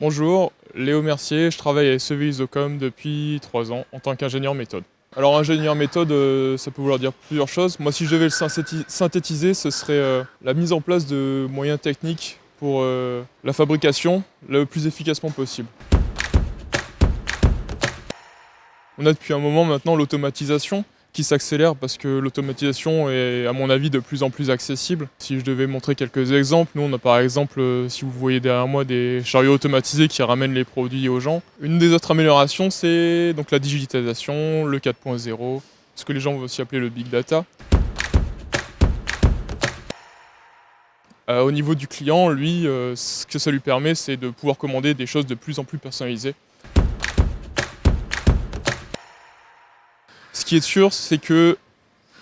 Bonjour, Léo Mercier, je travaille à SEV Isocom depuis 3 ans en tant qu'ingénieur méthode. Alors ingénieur méthode, euh, ça peut vouloir dire plusieurs choses. Moi si je devais le synthétiser, ce serait euh, la mise en place de moyens techniques pour euh, la fabrication le plus efficacement possible. On a depuis un moment maintenant l'automatisation qui s'accélère parce que l'automatisation est à mon avis de plus en plus accessible. Si je devais montrer quelques exemples, nous on a par exemple, euh, si vous voyez derrière moi, des chariots automatisés qui ramènent les produits aux gens. Une des autres améliorations c'est donc la digitalisation, le 4.0, ce que les gens vont aussi appeler le big data. Euh, au niveau du client, lui, euh, ce que ça lui permet, c'est de pouvoir commander des choses de plus en plus personnalisées. Ce qui est sûr, c'est que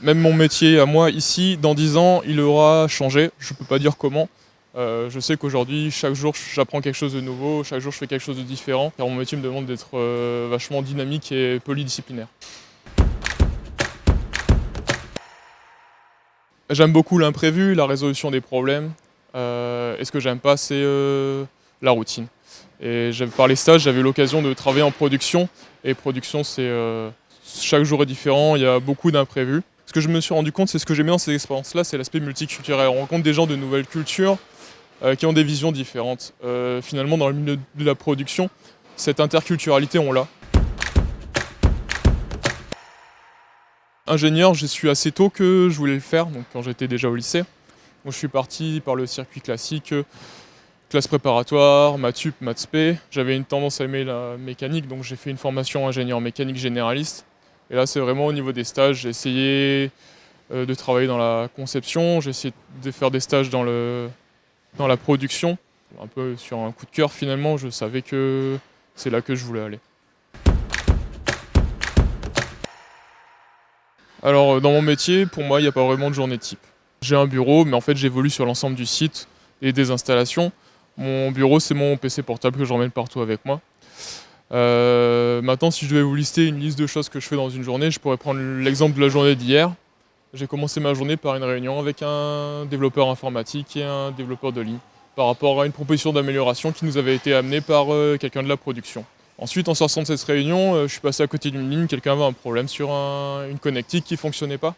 même mon métier à moi ici, dans 10 ans, il aura changé. Je ne peux pas dire comment. Euh, je sais qu'aujourd'hui, chaque jour, j'apprends quelque chose de nouveau, chaque jour, je fais quelque chose de différent. Car mon métier me demande d'être euh, vachement dynamique et polydisciplinaire. J'aime beaucoup l'imprévu, la résolution des problèmes. Euh, et ce que j'aime pas, c'est la routine. Et par les stages, j'avais l'occasion de travailler en production. Et production, c'est chaque jour est différent, il y a beaucoup d'imprévus. Ce que je me suis rendu compte, c'est ce que j'aime dans ces expériences-là, c'est l'aspect multiculturel. On rencontre des gens de nouvelles cultures euh, qui ont des visions différentes. Euh, finalement, dans le milieu de la production, cette interculturalité, on l'a. Ingénieur, je suis assez tôt que je voulais le faire, donc quand j'étais déjà au lycée. je suis parti par le circuit classique, classe préparatoire, maths maths J'avais une tendance à aimer la mécanique, donc j'ai fait une formation ingénieur mécanique généraliste. Et là, c'est vraiment au niveau des stages. J'ai essayé euh, de travailler dans la conception, j'ai essayé de faire des stages dans, le, dans la production. Un peu sur un coup de cœur, finalement, je savais que c'est là que je voulais aller. Alors, dans mon métier, pour moi, il n'y a pas vraiment de journée type. J'ai un bureau, mais en fait, j'évolue sur l'ensemble du site et des installations. Mon bureau, c'est mon PC portable que j'emmène partout avec moi. Euh, maintenant, si je devais vous lister une liste de choses que je fais dans une journée, je pourrais prendre l'exemple de la journée d'hier. J'ai commencé ma journée par une réunion avec un développeur informatique et un développeur de ligne par rapport à une proposition d'amélioration qui nous avait été amenée par euh, quelqu'un de la production. Ensuite, en sortant de cette réunion, euh, je suis passé à côté d'une ligne, quelqu'un avait un problème sur une connectique qui ne fonctionnait pas.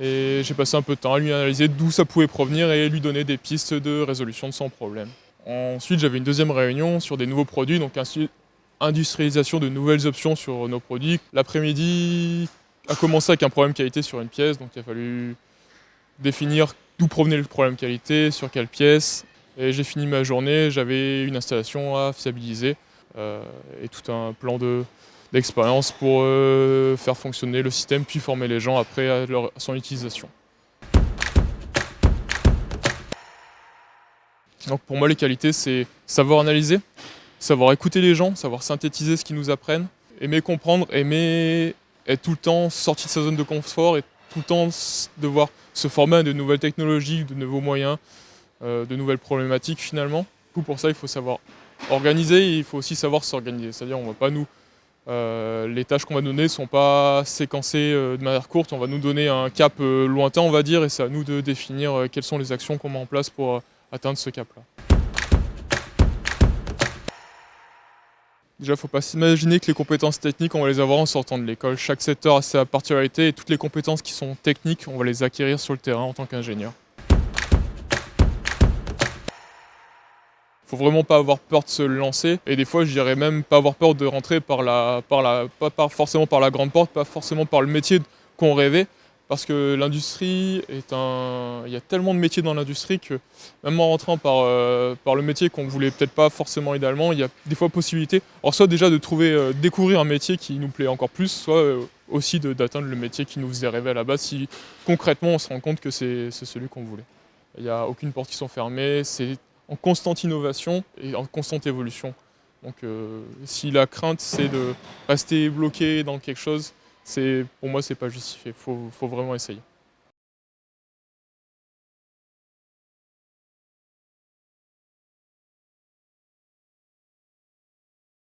Et j'ai passé un peu de temps à lui analyser d'où ça pouvait provenir et lui donner des pistes de résolution de son problème. Ensuite, j'avais une deuxième réunion sur des nouveaux produits, donc industrialisation de nouvelles options sur nos produits. L'après-midi a commencé avec un problème qualité sur une pièce, donc il a fallu définir d'où provenait le problème qualité, sur quelle pièce. Et j'ai fini ma journée, j'avais une installation à fiabiliser euh, et tout un plan d'expérience pour euh, faire fonctionner le système, puis former les gens après son utilisation. Donc pour moi, les qualités, c'est savoir analyser, savoir écouter les gens, savoir synthétiser ce qu'ils nous apprennent, aimer comprendre, aimer être tout le temps sorti de sa zone de confort et tout le temps devoir se former à de nouvelles technologies, de nouveaux moyens, euh, de nouvelles problématiques finalement. pour ça, il faut savoir organiser et il faut aussi savoir s'organiser. C'est-à-dire, on va pas nous... Euh, les tâches qu'on va donner ne sont pas séquencées euh, de manière courte, on va nous donner un cap lointain, on va dire, et c'est à nous de définir quelles sont les actions qu'on met en place pour atteindre ce cap-là. Déjà, il ne faut pas s'imaginer que les compétences techniques, on va les avoir en sortant de l'école. Chaque secteur a sa particularité et toutes les compétences qui sont techniques, on va les acquérir sur le terrain en tant qu'ingénieur. faut vraiment pas avoir peur de se lancer et des fois je dirais même pas avoir peur de rentrer par la grande porte, pas forcément par le métier qu'on rêvait, parce que l'industrie est un... Il y a tellement de métiers dans l'industrie que même en rentrant par, euh, le métier qu'on ne voulait peut-être pas forcément idéalement, il y a des fois possibilité, alors soit déjà de trouver, euh, découvrir un métier qui nous plaît encore plus, soit euh, aussi d'atteindre le métier qui nous faisait rêver à la base, si concrètement on se rend compte que c'est celui qu'on voulait. Il n'y a aucune porte qui sont fermées, c'est en constante innovation et en constante évolution. Donc si la crainte c'est de rester bloqué dans quelque chose, pour moi, c'est pas justifié. Faut, faut vraiment essayer.